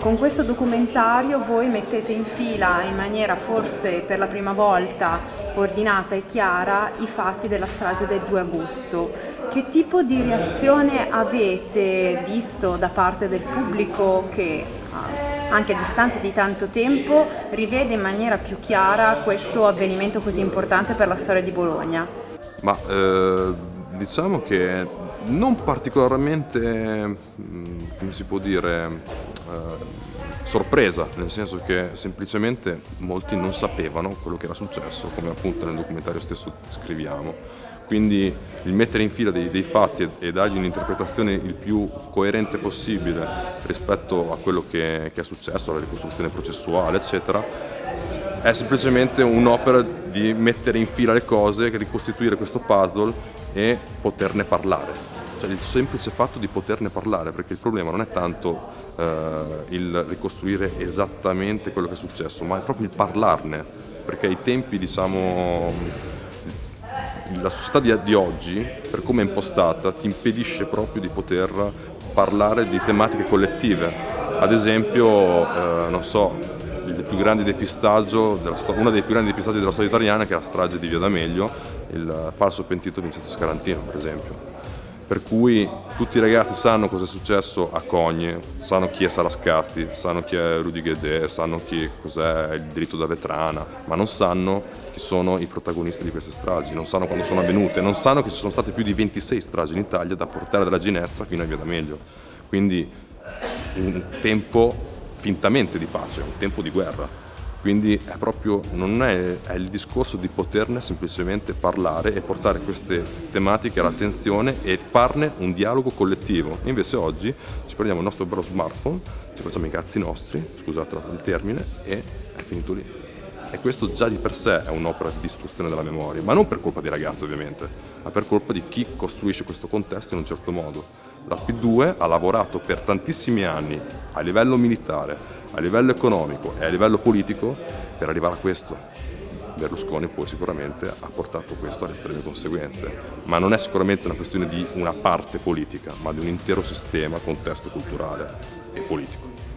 Con questo documentario voi mettete in fila in maniera forse per la prima volta ordinata e chiara i fatti della strage del 2 agosto. Che tipo di reazione avete visto da parte del pubblico che anche a distanza di tanto tempo rivede in maniera più chiara questo avvenimento così importante per la storia di Bologna? Ma eh, diciamo che non particolarmente, mm, come si può dire, sorpresa, nel senso che semplicemente molti non sapevano quello che era successo, come appunto nel documentario stesso scriviamo. Quindi il mettere in fila dei, dei fatti e, e, dargli un'interpretazione il più coerente possibile rispetto a quello che, che è successo, alla ricostruzione processuale, eccetera, è semplicemente un'opera di mettere in fila le cose, ricostituire questo puzzle e poterne parlare cioè il semplice fatto di poterne parlare, perché il problema non è tanto eh, il ricostruire esattamente quello che è successo, ma è proprio il parlarne, perché ai tempi, diciamo, la società di, di oggi, per come è impostata, ti impedisce proprio di poter parlare di tematiche collettive. Ad esempio, eh, non so, uno dei più grandi depistaggi della storia italiana che è la strage di Via D'Amelio, il falso pentito Vincenzo Scarantino per esempio per cui tutti i ragazzi sanno cosa è successo a Cogne, sanno chi è Sarascasti, sanno chi è Rudy Guedet, sanno cos'è il diritto da vetrana, ma non sanno chi sono i protagonisti di queste stragi, non sanno quando sono avvenute, non sanno che ci sono state più di 26 stragi in Italia da portare dalla Ginestra fino a Via D'Amelio. Quindi un tempo fintamente di pace, un tempo di guerra. Quindi è proprio, non è, è, il discorso di poterne semplicemente parlare e portare queste tematiche all'attenzione e farne un dialogo collettivo. Invece oggi ci prendiamo il nostro bello smartphone, ci facciamo i cazzi nostri, scusate il termine, e è finito lì. E questo già di per sé è un'opera di distruzione della memoria, ma non per colpa dei ragazzi ovviamente, ma per colpa di chi costruisce questo contesto in un certo modo. La P2 ha lavorato per tantissimi anni a livello militare, a livello economico e a livello politico per arrivare a questo. Berlusconi poi sicuramente ha portato questo alle estreme conseguenze, ma non è sicuramente una questione di una parte politica, ma di un intero sistema, contesto culturale e politico.